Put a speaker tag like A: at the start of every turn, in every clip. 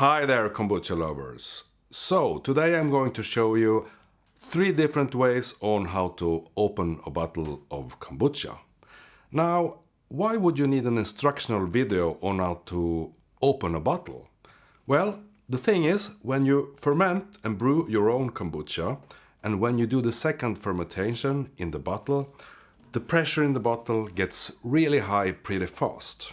A: Hi there kombucha lovers. So today I'm going to show you three different ways on how to open a bottle of kombucha. Now, why would you need an instructional video on how to open a bottle? Well, the thing is, when you ferment and brew your own kombucha, and when you do the second fermentation in the bottle, the pressure in the bottle gets really high pretty fast.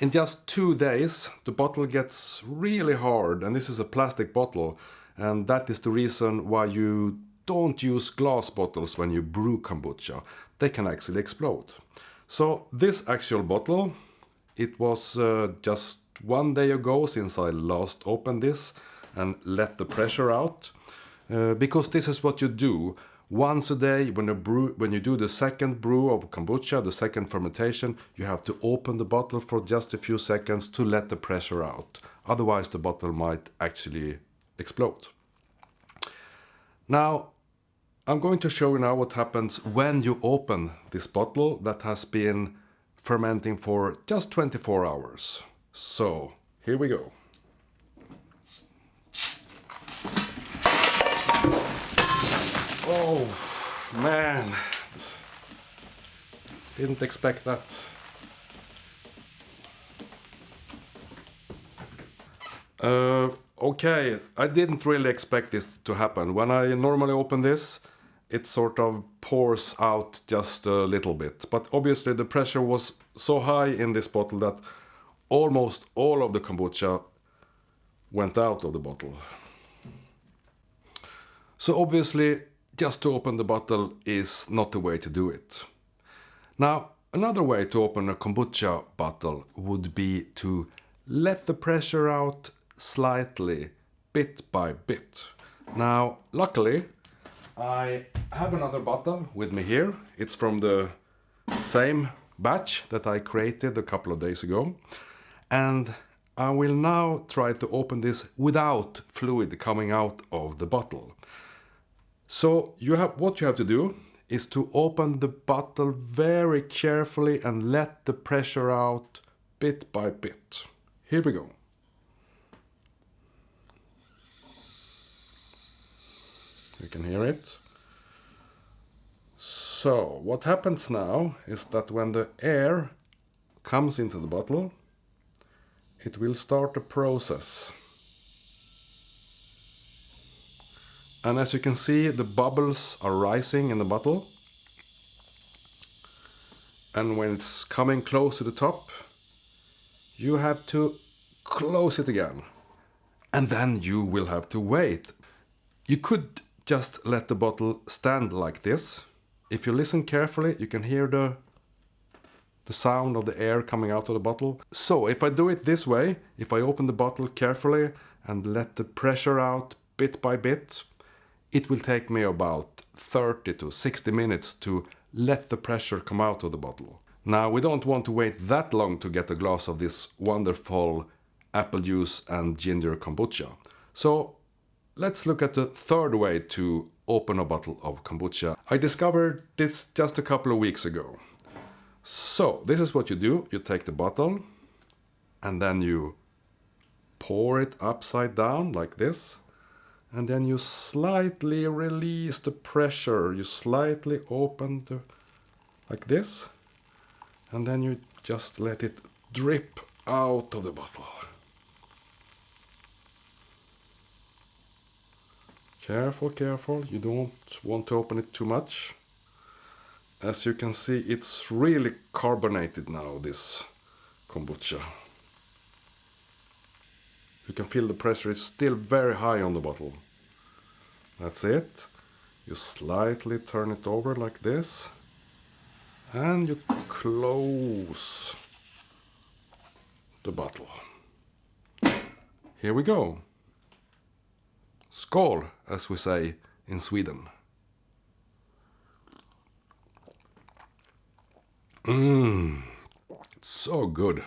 A: In just two days, the bottle gets really hard, and this is a plastic bottle, and that is the reason why you don't use glass bottles when you brew kombucha. They can actually explode. So this actual bottle, it was uh, just one day ago since I last opened this and let the pressure out. Uh, because this is what you do once a day when you brew when you do the second brew of kombucha the second fermentation you have to open the bottle for just a few seconds to let the pressure out. Otherwise the bottle might actually explode. Now I'm going to show you now what happens when you open this bottle that has been fermenting for just 24 hours. So here we go Oh, man. Didn't expect that. Uh, okay, I didn't really expect this to happen. When I normally open this, it sort of pours out just a little bit. But obviously the pressure was so high in this bottle that almost all of the kombucha went out of the bottle. So obviously just to open the bottle is not the way to do it. Now, another way to open a kombucha bottle would be to let the pressure out slightly, bit by bit. Now, luckily, I have another bottle with me here. It's from the same batch that I created a couple of days ago. And I will now try to open this without fluid coming out of the bottle. So you have what you have to do is to open the bottle very carefully and let the pressure out bit by bit. Here we go. You can hear it. So what happens now is that when the air comes into the bottle, it will start a process. And as you can see, the bubbles are rising in the bottle. And when it's coming close to the top, you have to close it again. And then you will have to wait. You could just let the bottle stand like this. If you listen carefully, you can hear the, the sound of the air coming out of the bottle. So if I do it this way, if I open the bottle carefully and let the pressure out bit by bit, it will take me about 30 to 60 minutes to let the pressure come out of the bottle. Now we don't want to wait that long to get a glass of this wonderful apple juice and ginger kombucha. So let's look at the third way to open a bottle of kombucha. I discovered this just a couple of weeks ago. So this is what you do. You take the bottle and then you pour it upside down like this and then you slightly release the pressure. You slightly open the like this. And then you just let it drip out of the bottle. Careful careful. You don't want to open it too much. As you can see it's really carbonated now this kombucha. You can feel the pressure is still very high on the bottle. That's it. You slightly turn it over like this. And you close the bottle. Here we go. Skål, as we say in Sweden. Mmm, so good.